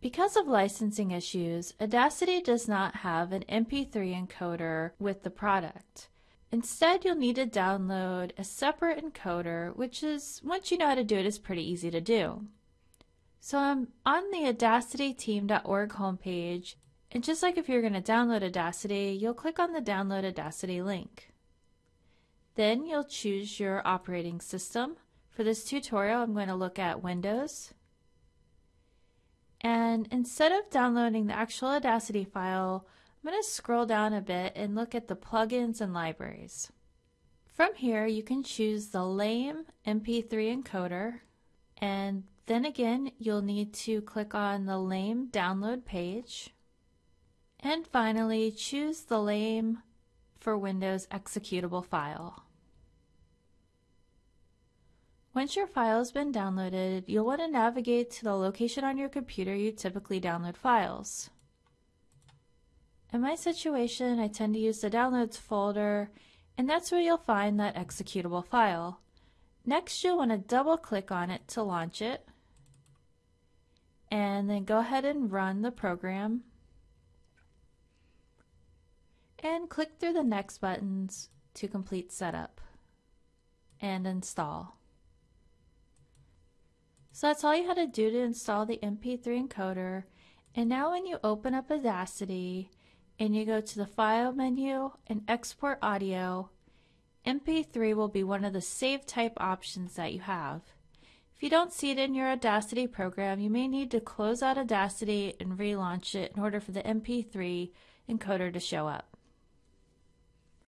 Because of licensing issues, Audacity does not have an MP3 encoder with the product. Instead, you'll need to download a separate encoder, which is, once you know how to do it, is pretty easy to do. So I'm on the audacityteam.org homepage, and just like if you're going to download Audacity, you'll click on the Download Audacity link. Then you'll choose your operating system. For this tutorial, I'm going to look at Windows. And instead of downloading the actual Audacity file, I'm going to scroll down a bit and look at the plugins and libraries. From here, you can choose the LAME MP3 encoder, and then again, you'll need to click on the LAME download page. And finally, choose the LAME for Windows executable file. Once your file has been downloaded, you'll want to navigate to the location on your computer you typically download files. In my situation, I tend to use the Downloads folder, and that's where you'll find that executable file. Next, you'll want to double click on it to launch it, and then go ahead and run the program, and click through the next buttons to complete setup and install. So that's all you had to do to install the MP3 encoder. And now when you open up Audacity and you go to the File menu and Export Audio, MP3 will be one of the save type options that you have. If you don't see it in your Audacity program, you may need to close out Audacity and relaunch it in order for the MP3 encoder to show up.